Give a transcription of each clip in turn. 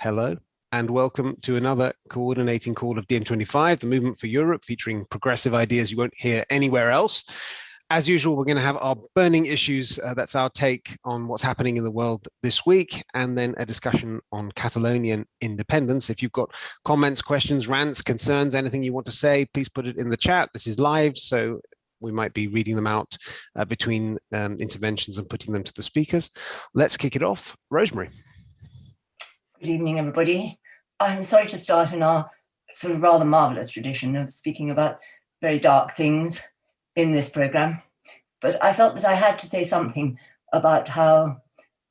Hello and welcome to another coordinating call of DiEM25, the movement for Europe, featuring progressive ideas you won't hear anywhere else. As usual, we're going to have our burning issues. Uh, that's our take on what's happening in the world this week, and then a discussion on Catalonian independence. If you've got comments, questions, rants, concerns, anything you want to say, please put it in the chat. This is live, so we might be reading them out uh, between um, interventions and putting them to the speakers. Let's kick it off. Rosemary. Good evening, everybody. I'm sorry to start in our sort of rather marvelous tradition of speaking about very dark things in this program, but I felt that I had to say something about how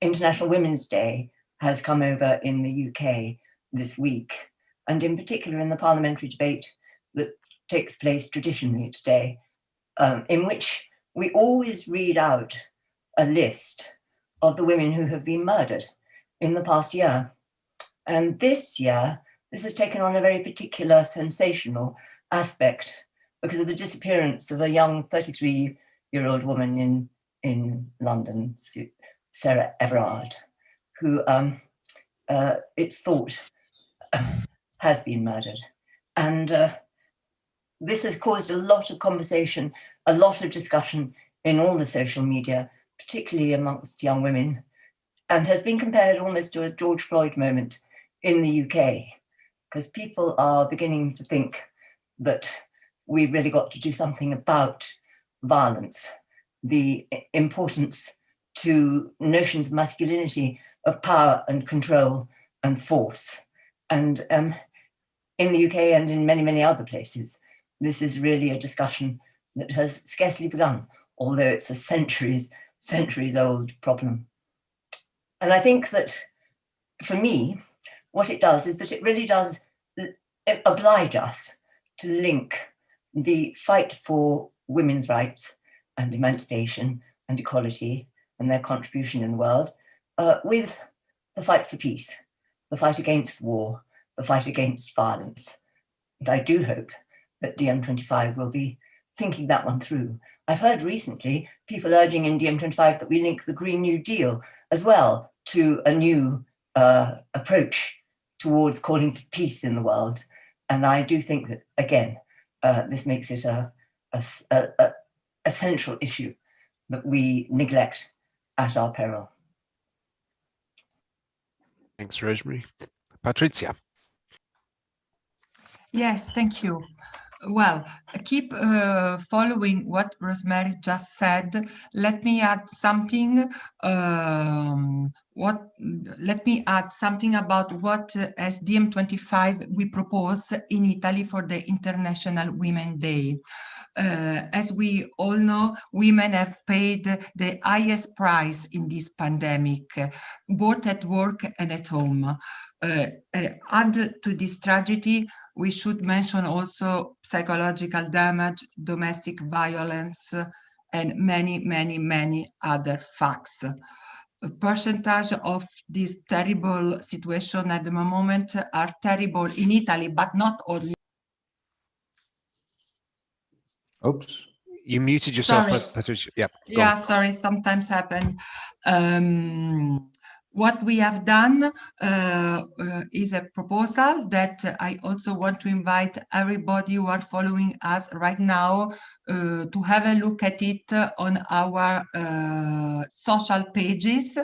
International Women's Day has come over in the UK this week, and in particular in the parliamentary debate that takes place traditionally today, um, in which we always read out a list of the women who have been murdered in the past year. And this year, this has taken on a very particular sensational aspect because of the disappearance of a young 33-year-old woman in, in London, Sarah Everard, who um, uh, it's thought uh, has been murdered. And uh, this has caused a lot of conversation, a lot of discussion in all the social media, particularly amongst young women, and has been compared almost to a George Floyd moment in the UK, because people are beginning to think that we've really got to do something about violence, the importance to notions of masculinity, of power and control and force. And um, in the UK and in many, many other places, this is really a discussion that has scarcely begun, although it's a centuries, centuries old problem. And I think that for me, what it does is that it really does oblige us to link the fight for women's rights and emancipation and equality and their contribution in the world uh, with the fight for peace, the fight against war, the fight against violence. And I do hope that DiEM25 will be thinking that one through. I've heard recently people urging in DiEM25 that we link the Green New Deal as well to a new uh, approach towards calling for peace in the world. And I do think that, again, uh, this makes it a, a, a, a central issue that we neglect at our peril. Thanks, Rosemary. Patricia. Yes, thank you. Well, keep uh, following what Rosemary just said. Let me add something. Um, what? Let me add something about what uh, as DiEM25 we propose in Italy for the International Women Day. Uh, as we all know, women have paid the highest price in this pandemic, both at work and at home. Uh, uh, add to this tragedy, we should mention also psychological damage, domestic violence, and many, many, many other facts. A percentage of this terrible situation at the moment are terrible in Italy, but not only. Oops. You muted yourself, sorry. Patricia. Yeah. Yeah, on. sorry, sometimes happen. Um, what we have done uh, uh, is a proposal that I also want to invite everybody who are following us right now uh, to have a look at it on our uh, social pages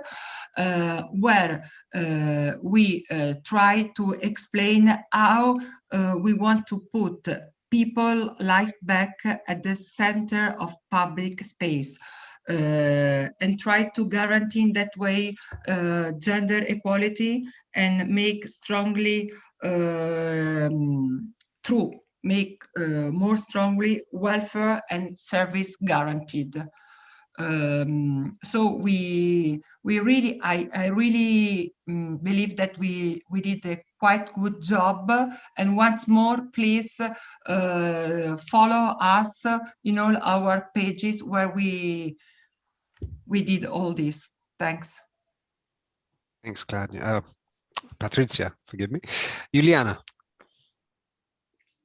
uh, where uh, we try to explain how we want to put people life back at the center of public space uh, and try to guarantee in that way uh, gender equality and make strongly um, true, make uh, more strongly welfare and service guaranteed. Um, so we we really I, I really um, believe that we we did a quite good job and once more please uh, follow us in all our pages where we we did all this. Thanks. Thanks, Claudia. Uh, Patricia, forgive me. Juliana.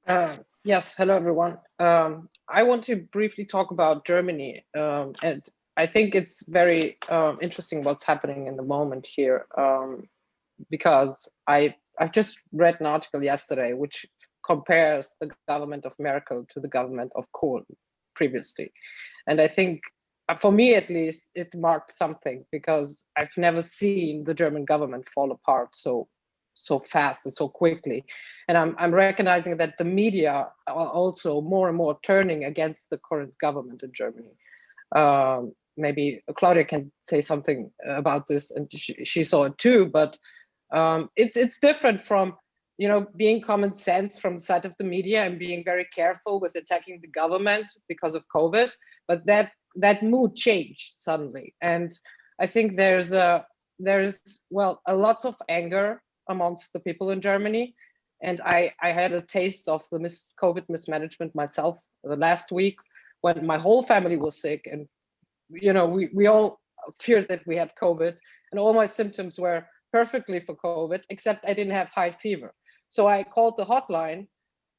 Uh, yes, hello, everyone. Um, I want to briefly talk about Germany. Um, and I think it's very um, interesting what's happening in the moment here. Um, because I I just read an article yesterday which compares the government of Merkel to the government of Kohl previously, and I think uh, for me at least it marked something because I've never seen the German government fall apart so so fast and so quickly. And I'm, I'm recognizing that the media are also more and more turning against the current government in Germany. Um, maybe Claudia can say something about this and she, she saw it too, but um, it's, it's different from you know, being common sense from the side of the media and being very careful with attacking the government because of COVID, but that that mood changed suddenly. And I think there's a there's well a lots of anger amongst the people in Germany. And I, I had a taste of the mis COVID mismanagement myself the last week when my whole family was sick and you know we, we all feared that we had COVID and all my symptoms were perfectly for COVID, except I didn't have high fever. So I called the hotline,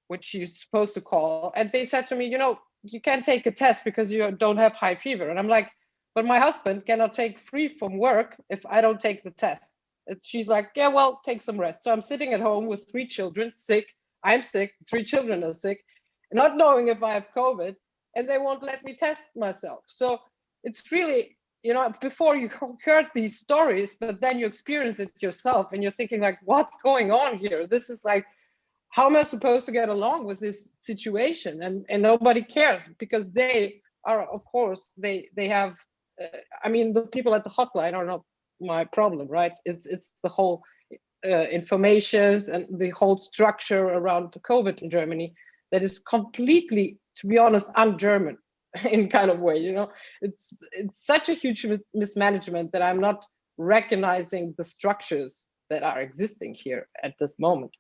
which you're supposed to call, and they said to me, you know, you can't take a test because you don't have high fever. And I'm like, but my husband cannot take free from work if I don't take the test. It's, she's like, yeah, well, take some rest. So I'm sitting at home with three children, sick. I'm sick. Three children are sick, not knowing if I have COVID, and they won't let me test myself. So it's really, you know, before you heard these stories, but then you experience it yourself, and you're thinking like, what's going on here? This is like, how am I supposed to get along with this situation? And and nobody cares because they are, of course, they they have. Uh, I mean, the people at the hotline are not my problem, right? It's it's the whole uh, information and the whole structure around the COVID in Germany that is completely, to be honest, un-German in kind of way. You know, it's it's such a huge mismanagement that I'm not recognizing the structures that are existing here at this moment.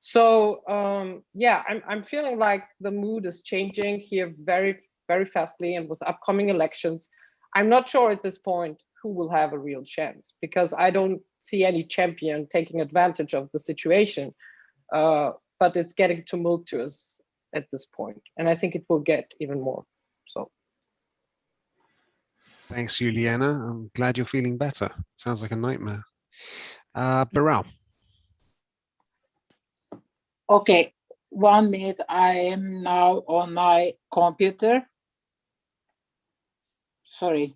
So um, yeah, I'm I'm feeling like the mood is changing here very very fastly, and with upcoming elections, I'm not sure at this point who will have a real chance because I don't see any champion taking advantage of the situation. Uh, but it's getting tumultuous at this point, and I think it will get even more. So. Thanks, Juliana. I'm glad you're feeling better. Sounds like a nightmare. Uh, Beral. Okay, one minute. I am now on my computer. Sorry.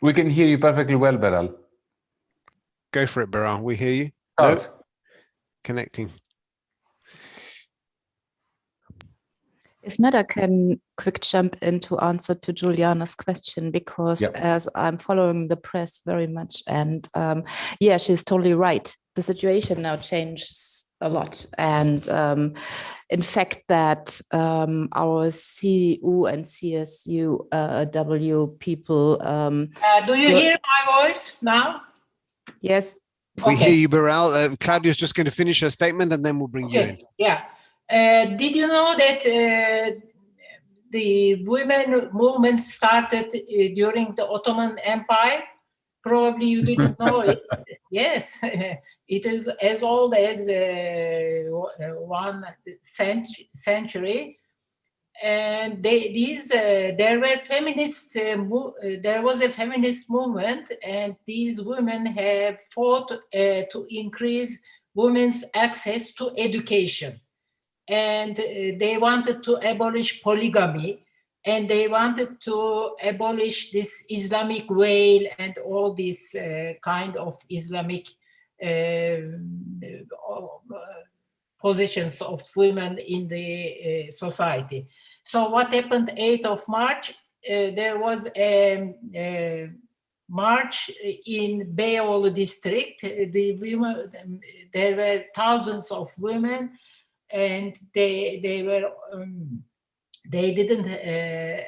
We can hear you perfectly well, Beral. Go for it, Beral. We hear you. No? Connecting. If not, I can quick jump in to answer to Juliana's question because Yep. as I'm following the press very much and um, yeah, she's totally right. The situation now changes a lot. And um, in fact, that um, our CDU and CSU uh, W people, um, Uh, do you hear my voice now? yes, We Okay. hear you, Beral. Uh, Claudia's just going to finish her statement and then we'll bring you in. Okay, yeah. Uh, did you know that uh, the women movement started uh, during the Ottoman Empire? Probably you didn't know it. Yes, it is as old as uh, one century. century. And they, these, uh, there were feminist, uh, uh, there was a feminist movement, and these women have fought uh, to increase women's access to education and uh, they wanted to abolish polygamy and they wanted to abolish this Islamic veil and all these uh, kind of Islamic um, uh, positions of women in the uh, society. So what happened 8th of March, uh, there was a, a march in Beyoğlu district. The women, there were thousands of women and they they were um, they didn't uh,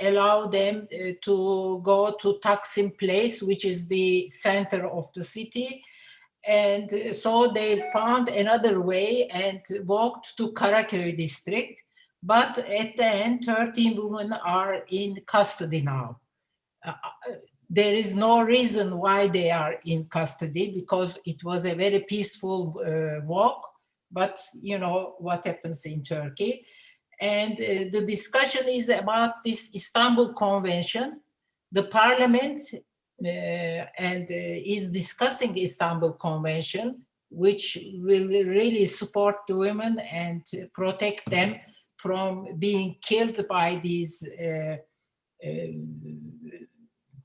allow them uh, to go to Taksim Place, which is the center of the city. And uh, so they found another way and walked to Karaköy district. But at the end, 13 women are in custody now. Uh, there is no reason why they are in custody because it was a very peaceful uh, walk but you know what happens in Turkey. And uh, the discussion is about this Istanbul Convention. The parliament and is discussing Istanbul Convention, which will really support the women and protect them from being killed by these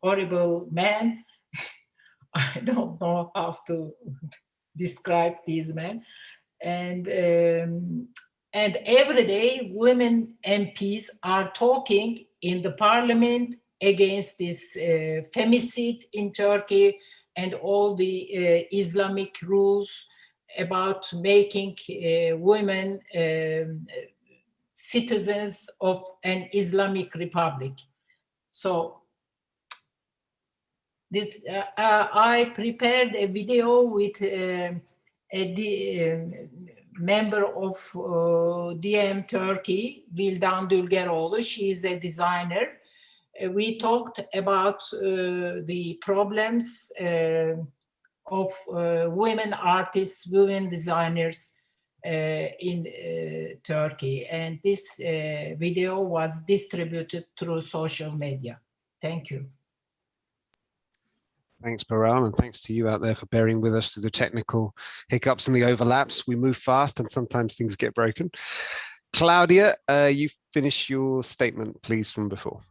horrible men. I don't know how to describe these men. And um, and every day women MPs are talking in the parliament against this uh, femicide in Turkey and all the uh, Islamic rules about making uh, women um, citizens of an Islamic republic. So this uh, uh, I prepared a video with uh, a um, member of uh, DiEM Turkey, Vildan Dülgeroğlu. She is a designer. Uh, we talked about uh, the problems of women artists, women designers in Turkey. And this video was distributed through social media. Thank you. Thanks, Beral, and thanks to you out there for bearing with us through the technical hiccups and the overlaps. We move fast and sometimes things get broken. Claudia, uh, you finish your statement, please, from before.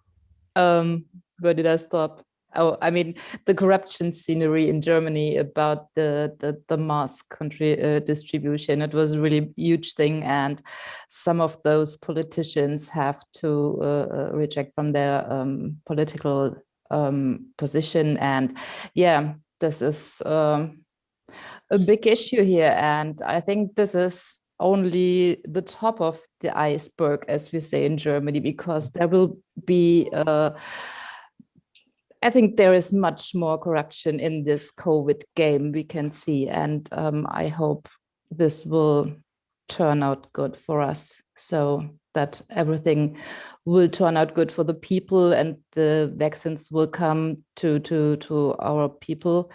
Um, where did I stop? Oh, I mean, the corruption scenery in Germany about the the, the mask country uh, distribution. It was a really huge thing, and some of those politicians have to uh, uh reject from their um, political um, position. And yeah, this is um, a big issue here. And I think this is only the top of the iceberg, as we say in Germany, because there will be, uh, I think there is much more corruption in this COVID game we can see. And um, I hope this will turn out good for us. So that everything will turn out good for the people and the vaccines will come to, to, to our people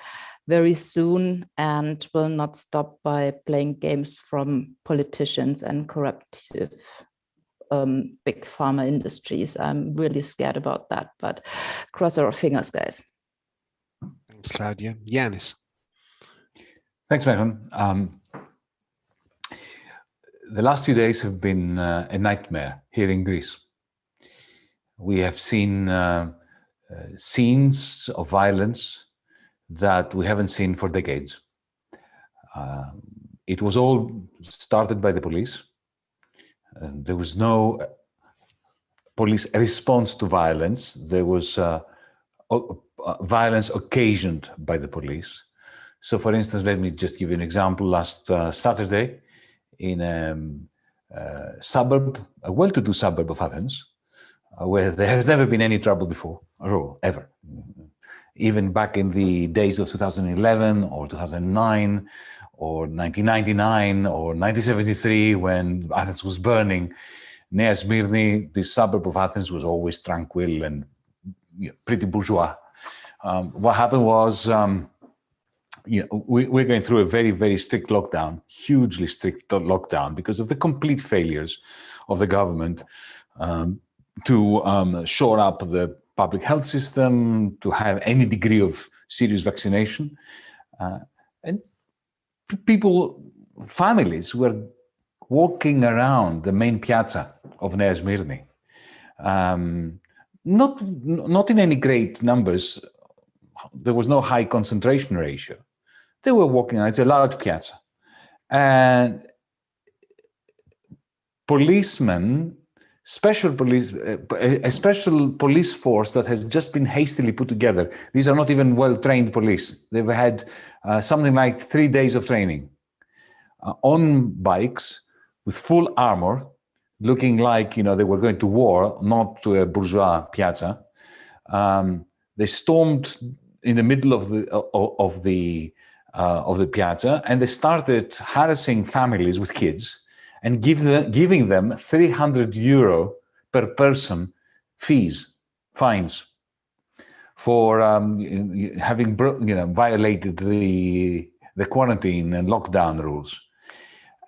very soon and will not stop by playing games from politicians and corruptive um, big pharma industries. I'm really scared about that, but cross our fingers, guys. Thanks, Claudia. Yanis. Thanks, Megan. Um, the last few days have been uh, a nightmare here in Greece. We have seen uh, uh, scenes of violence that we haven't seen for decades. Uh, it was all started by the police. there was no police response to violence. There was uh, violence occasioned by the police. So for instance, let me just give you an example. Last uh, Saturday, in a, um, a suburb, a well-to-do suburb of Athens, uh, where there has never been any trouble before at all, ever. Even back in the days of 2011 or 2009 or 1999 or 1973 when Athens was burning, Nea Smyrni, this suburb of Athens was always tranquil and you know, pretty bourgeois. Um, what happened was um, you know, we, we're going through a very, very strict lockdown, hugely strict lockdown because of the complete failures of the government um, to um, shore up the public health system, to have any degree of serious vaccination. Uh, and people, families were walking around the main piazza of Nea. Um, not, not in any great numbers, there was no high concentration ratio, they were walking on, It's a large piazza. And policemen, special police, a special police force that has just been hastily put together. These are not even well-trained police. They've had uh, something like three days of training uh, on bikes with full armor, looking like you know they were going to war, not to a bourgeois piazza. Um, they stormed in the middle of the of the uh, of the piazza, and they started harassing families with kids and give the, giving them 300 euro per person fees, fines, for um, having you know violated the the quarantine and lockdown rules.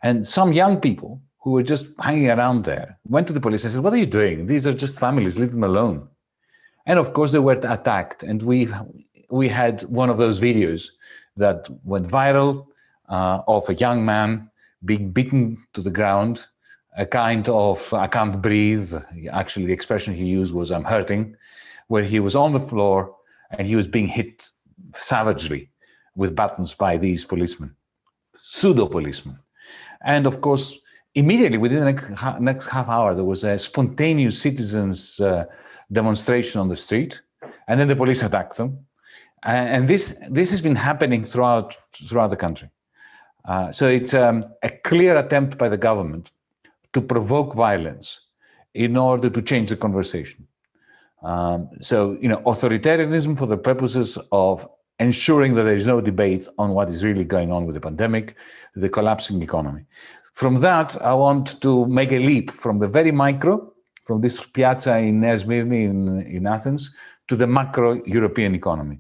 And some young people who were just hanging around there went to the police and said, "What are you doing? These are just families. Leave them alone." And of course, they were attacked, and we we had one of those videos that went viral uh, of a young man being beaten to the ground, a kind of, I can't breathe, actually the expression he used was I'm hurting, where he was on the floor and he was being hit savagely with buttons by these policemen, pseudo policemen. And of course, immediately within the next, next half hour, there was a spontaneous citizens uh, demonstration on the street, and then the police attacked them. And this, this has been happening throughout, throughout the country. Uh, so it's um, a clear attempt by the government to provoke violence in order to change the conversation. Um, so, you know, authoritarianism for the purposes of ensuring that there is no debate on what is really going on with the pandemic, the collapsing economy. From that, I want to make a leap from the very micro, from this piazza in Nea Smyrni in, in Athens, to the macro European economy.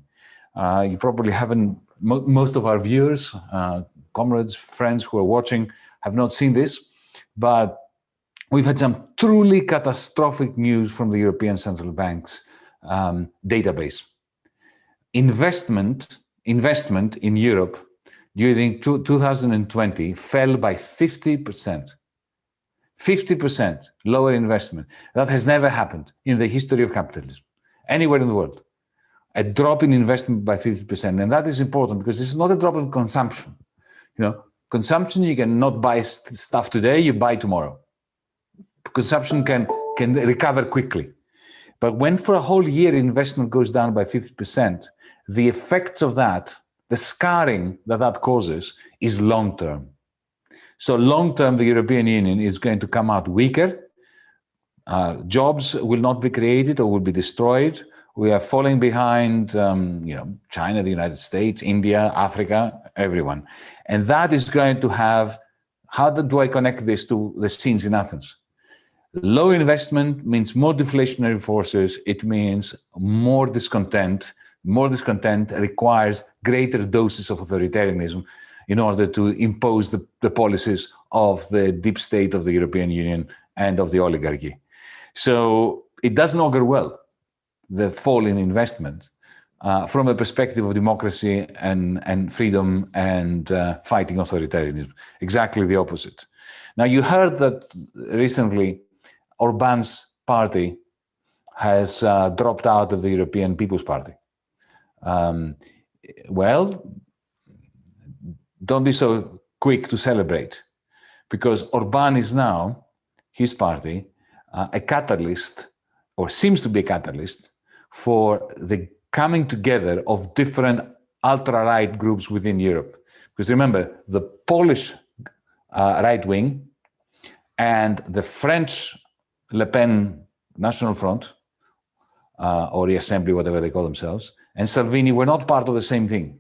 Uh, you probably haven't, mo most of our viewers, uh, comrades, friends who are watching have not seen this, but we've had some truly catastrophic news from the European Central Bank's um, database. Investment, investment in Europe during 2020 fell by 50%. 50% lower investment. That has never happened in the history of capitalism, anywhere in the world. A drop in investment by 50%. And that is important because this is not a drop in consumption. You know, consumption, you can not buy stuff today, you buy tomorrow consumption can, can recover quickly. But when for a whole year investment goes down by 50%, the effects of that, the scarring that that causes is long-term. So long-term, the European Union is going to come out weaker. Uh, jobs will not be created or will be destroyed. We are falling behind, um, you know, China, the United States, India, Africa, everyone. And that is going to have, how do I connect this to the scenes in Athens? Low investment means more deflationary forces. It means more discontent. More discontent requires greater doses of authoritarianism in order to impose the, the policies of the deep state of the European Union and of the oligarchy. So it doesn't augur well, the fall in investment, uh, from a perspective of democracy and, and freedom and uh, fighting authoritarianism. Exactly the opposite. Now, you heard that recently Orban's party has uh, dropped out of the European People's Party. Um, well, don't be so quick to celebrate because Orban is now, his party, uh, a catalyst or seems to be a catalyst for the coming together of different ultra-right groups within Europe. Because remember, the Polish uh, right wing and the French Le Pen National Front, uh, or the Assembly, whatever they call themselves, and Salvini were not part of the same thing,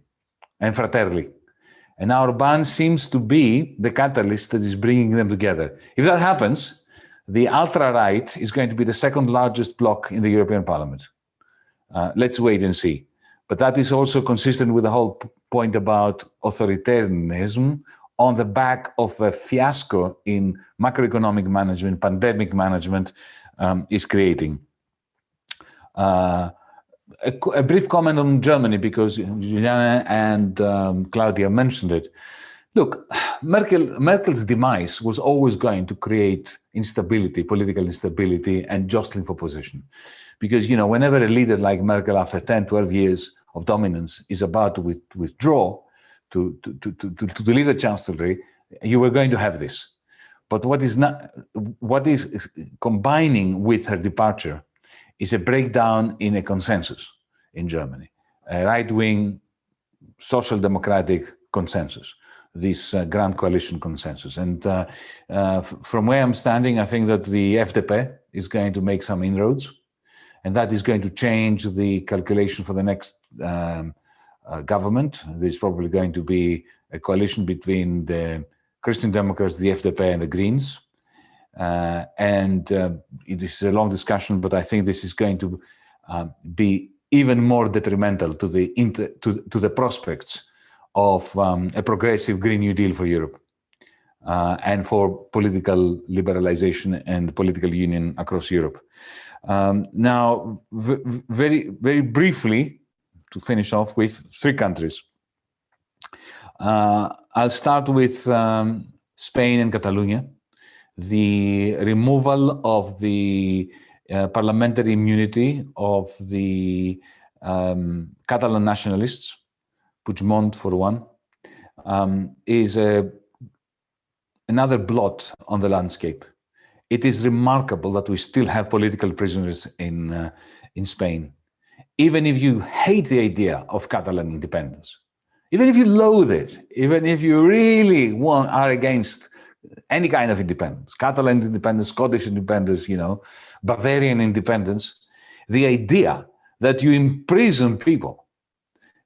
and Fratelli. And now Orban seems to be the catalyst that is bringing them together. If that happens, the ultra-right is going to be the second largest bloc in the European Parliament. Uh, let's wait and see. But that is also consistent with the whole point about authoritarianism on the back of a fiasco in macroeconomic management, pandemic management um, is creating. Uh, a, a, brief comment on Germany, because Juliana and um, Claudia mentioned it. Look, Merkel, Merkel's demise was always going to create instability, political instability, and jostling for position. Because, you know, whenever a leader like Merkel, after 10, 12 years of dominance, is about to with, withdraw, to, to, to, to, to deliver chancellery, you were going to have this. But what is not, what is combining with her departure is a breakdown in a consensus in Germany, a right-wing social democratic consensus, this uh, grand coalition consensus. And uh, uh, from where I'm standing, I think that the FDP is going to make some inroads, and that is going to change the calculation for the next um, uh, government. There's probably going to be a coalition between the Christian Democrats, the FDP, and the Greens. Uh, and uh, this is a long discussion, but I think this is going to uh, be even more detrimental to the to, to the prospects of um, a progressive Green New Deal for Europe uh, and for political liberalization and political union across Europe. Um, now, very very briefly, to finish off with three countries. Uh, I'll start with um, Spain and Catalonia. The removal of the uh, parliamentary immunity of the um, Catalan nationalists, Puigdemont for one, um, is a, another blot on the landscape. It is remarkable that we still have political prisoners in, uh, in Spain. Even if you hate the idea of Catalan independence, even if you loathe it, even if you really want, are against any kind of independence, Catalan independence, Scottish independence, you know, Bavarian independence, the idea that you imprison people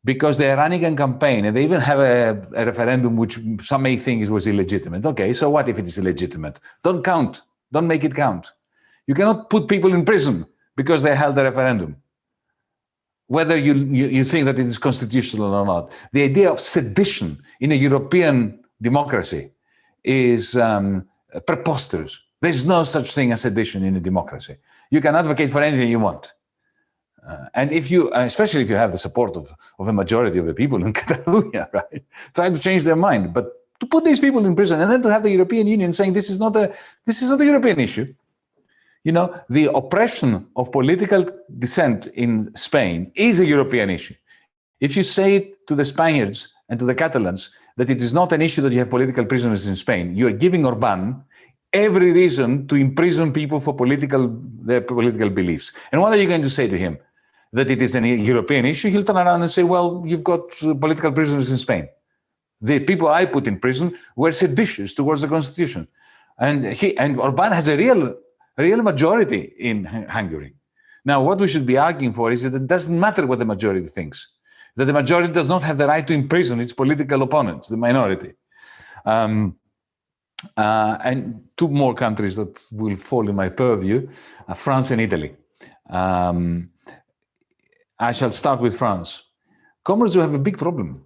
because they're running a campaign and they even have a, a, referendum which some may think it was illegitimate. Okay, so what if it is illegitimate? Don't count. Don't make it count. You cannot put people in prison because they held a referendum, whether you, you, you think that it is constitutional or not. The idea of sedition in a European democracy is um, preposterous. There's no such thing as sedition in a democracy. You can advocate for anything you want. Uh, and if you, especially if you have the support of, of a majority of the people in Catalonia, right, try to change their mind. But to put these people in prison and then to have the European Union saying this is not a, this is not a European issue. You know, the oppression of political dissent in Spain is a European issue. If you say to the Spaniards and to the Catalans that it is not an issue that you have political prisoners in Spain, you are giving Orban every reason to imprison people for political their political beliefs. And what are you going to say to him? That it is a European issue? He'll turn around and say, well, you've got uh, political prisoners in Spain. The people I put in prison were seditious towards the constitution. And he and Orban has a real, real majority in Hungary. Now, what we should be arguing for is that it doesn't matter what the majority thinks, that the majority does not have the right to imprison its political opponents, the minority. Um, uh, and two more countries that will fall in my purview, uh, France and Italy. Um, I shall start with France. Comrades, you have a big problem.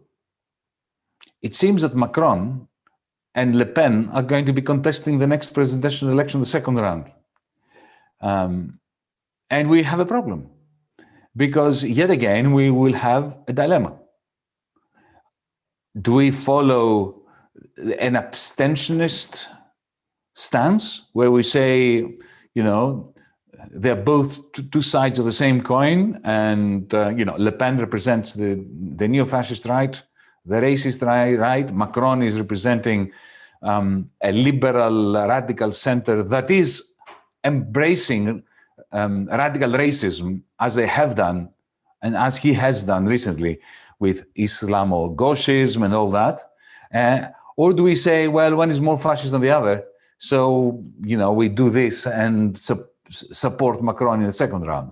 It seems that Macron and Le Pen are going to be contesting the next presidential election, the second round. Um, and we have a problem because yet again, we will have a dilemma. Do we follow an abstentionist stance where we say, you know, they're both two sides of the same coin and, uh, you know, Le Pen represents the, the neo-fascist right, the racist right. Macron is representing um, a liberal radical center that is embracing um, radical racism as they have done and as he has done recently with Islamo-Gauchism and all that. Uh, or do we say, well, one is more fascist than the other, so, you know, we do this and su support Macron in the second round?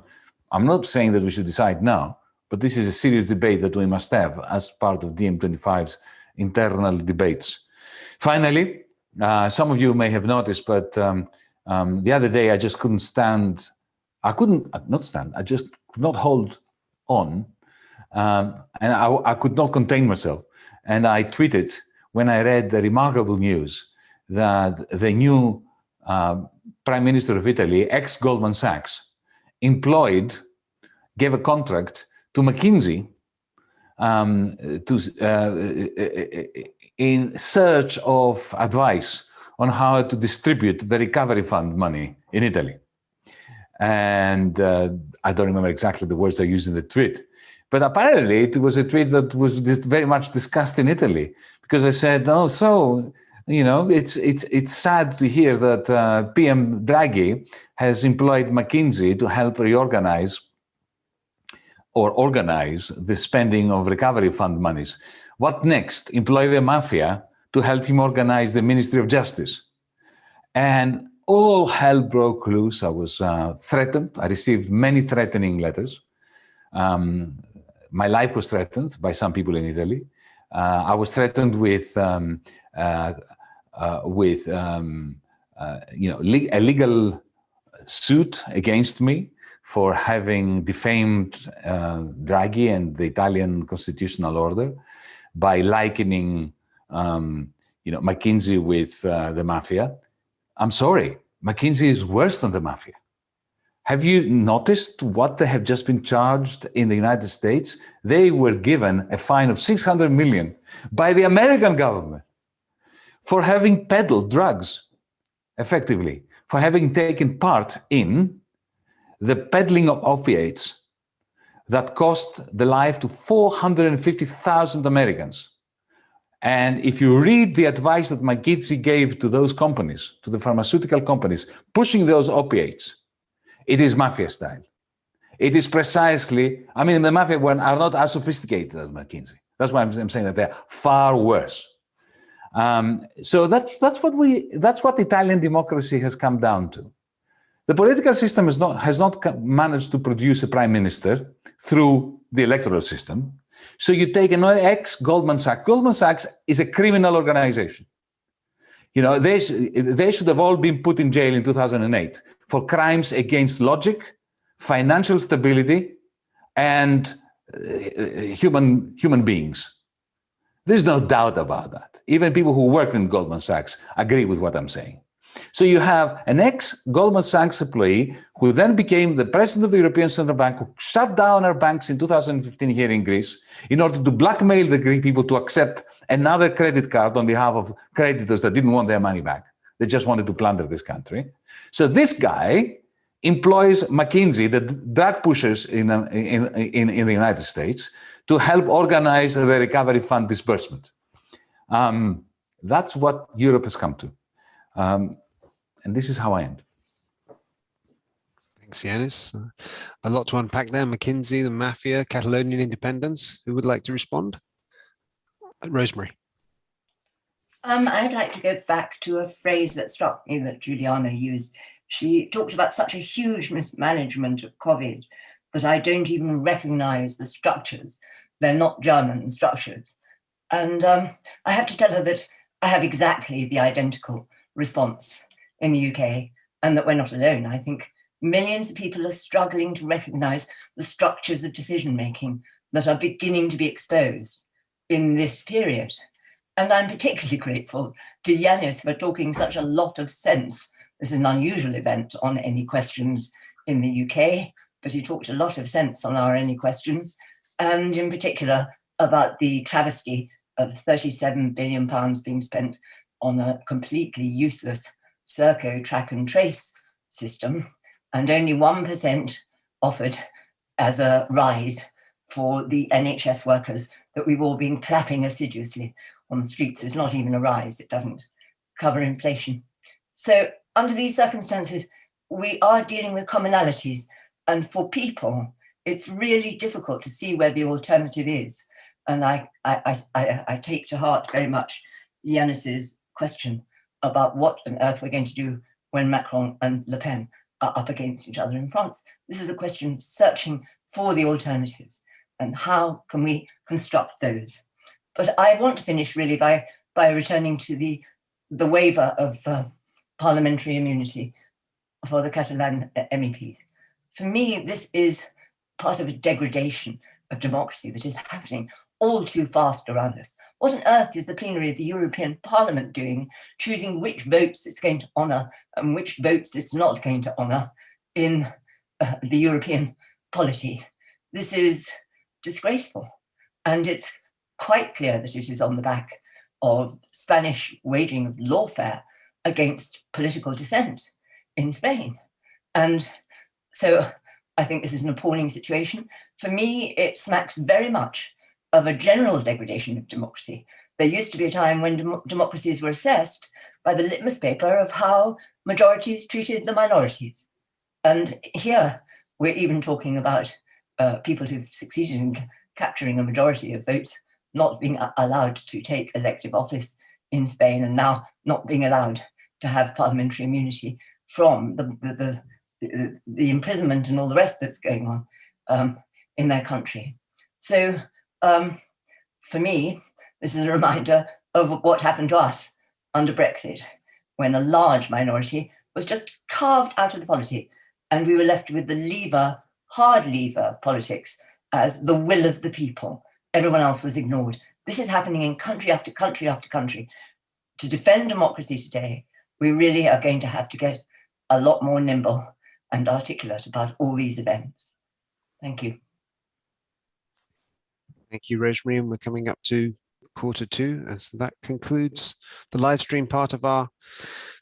I'm not saying that we should decide now, but this is a serious debate that we must have as part of DiEM25's internal debates. Finally, uh, some of you may have noticed, but um, um, the other day I just couldn't stand, I couldn't, uh, not stand, I just could not hold on, um, and I, I could not contain myself. And I tweeted when I read the remarkable news that the new uh, Prime Minister of Italy, ex-Goldman Sachs, employed, gave a contract to McKinsey um, to, uh, in search of advice on how to distribute the recovery fund money in Italy. And uh, I don't remember exactly the words I used in the tweet, but apparently it was a tweet that was very much discussed in Italy because I said, oh, so, you know, it's, it's, it's sad to hear that uh, PM Draghi has employed McKinsey to help reorganize or organize the spending of recovery fund monies. What next? Employ the mafia to help him organize the Ministry of Justice. And all hell broke loose. I was uh, threatened. I received many threatening letters. Um, my life was threatened by some people in Italy. Uh, I was threatened with um, uh, with um, you know a legal suit against me for having defamed Draghi and the Italian constitutional order by likening um, you know McKinsey with the mafia. I'm sorry, McKinsey is worse than the mafia Have you noticed what they have just been charged in the United States? They were given a fine of 600 million by the American government for having peddled drugs, effectively, for having taken part in the peddling of opiates that cost the life to 450,000 Americans. And if you read the advice that McKinsey gave to those companies, to the pharmaceutical companies, pushing those opiates, it is mafia style. It is precisely, I mean, the mafia one are not as sophisticated as McKinsey. That's why I'm, I'm saying that they're far worse. Um, so that's, that's what we, that's what Italian democracy has come down to. The political system has not, has not managed to produce a prime minister through the electoral system. So you take an ex-Goldman Sachs. Goldman Sachs is a criminal organization. You know, they, they should have all been put in jail in 2008 for crimes against logic, financial stability, and uh, human, human beings. There's no doubt about that. Even people who worked in Goldman Sachs agree with what I'm saying. So you have an ex-Goldman Sachs employee who then became the president of the European Central Bank, who shut down our banks in 2015 here in Greece in order to blackmail the Greek people to accept another credit card on behalf of creditors that didn't want their money back. They just wanted to plunder this country. So this guy employs McKinsey, the drug pushers in, uh, in, in, in the United States, to help organize the recovery fund disbursement. Um, that's what Europe has come to. Um, and this is how I end. Thanks, Yanis. Uh, a lot to unpack there. McKinsey, the mafia, Catalonian independence. Who would like to respond? Rosemary. Um, I'd like to go back to a phrase that struck me that Juliana used. She talked about such a huge mismanagement of COVID that I don't even recognize the structures. They're not German structures. And um, I have to tell her that I have exactly the identical response in the UK and that we're not alone. I think millions of people are struggling to recognize the structures of decision making that are beginning to be exposed in this period. And I'm particularly grateful to Yanis for talking such a lot of sense. This is an unusual event on any questions in the UK, but he talked a lot of sense on our any questions, and in particular about the travesty of 37 billion pounds being spent on a completely useless Serco track and trace system, and only 1% offered as a rise for the NHS workers that we've all been clapping assiduously on the streets. Is not even a rise, it doesn't cover inflation. So under these circumstances, we are dealing with commonalities. And for people, it's really difficult to see where the alternative is. And I, I, I, I take to heart very much Yanis's question about what on earth we're going to do when Macron and Le Pen are up against each other in France. This is a question of searching for the alternatives and how can we construct those. But I want to finish really by, by returning to the, the waiver of uh, parliamentary immunity for the Catalan MEPs. For me, this is part of a degradation of democracy that is happening all too fast around us. What on earth is the plenary of the European Parliament doing, choosing which votes it's going to honour and which votes it's not going to honour in uh, the European polity? This is disgraceful. And it's quite clear that it is on the back of Spanish waging of lawfare against political dissent in Spain. And so I think this is an appalling situation. For me, it smacks very much of a general degradation of democracy. There used to be a time when dem democracies were assessed by the litmus paper of how majorities treated the minorities. And here we're even talking about uh, people who've succeeded in capturing a majority of votes not being allowed to take elective office in Spain and now not being allowed to have parliamentary immunity from the, the, the, the imprisonment and all the rest that's going on um, in their country. So um, for me, this is a reminder of what happened to us under Brexit, when a large minority was just carved out of the polity and we were left with the lever, hard lever politics as the will of the people. Everyone else was ignored. This is happening in country after country after country. To defend democracy today, we really are going to have to get a lot more nimble and articulate about all these events. Thank you. Thank you, Rosemary. And we're coming up to quarter two. And so that concludes the live stream part of our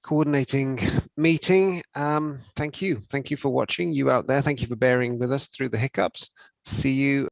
coordinating meeting. Um, thank you. Thank you for watching you out there. Thank you for bearing with us through the hiccups. See you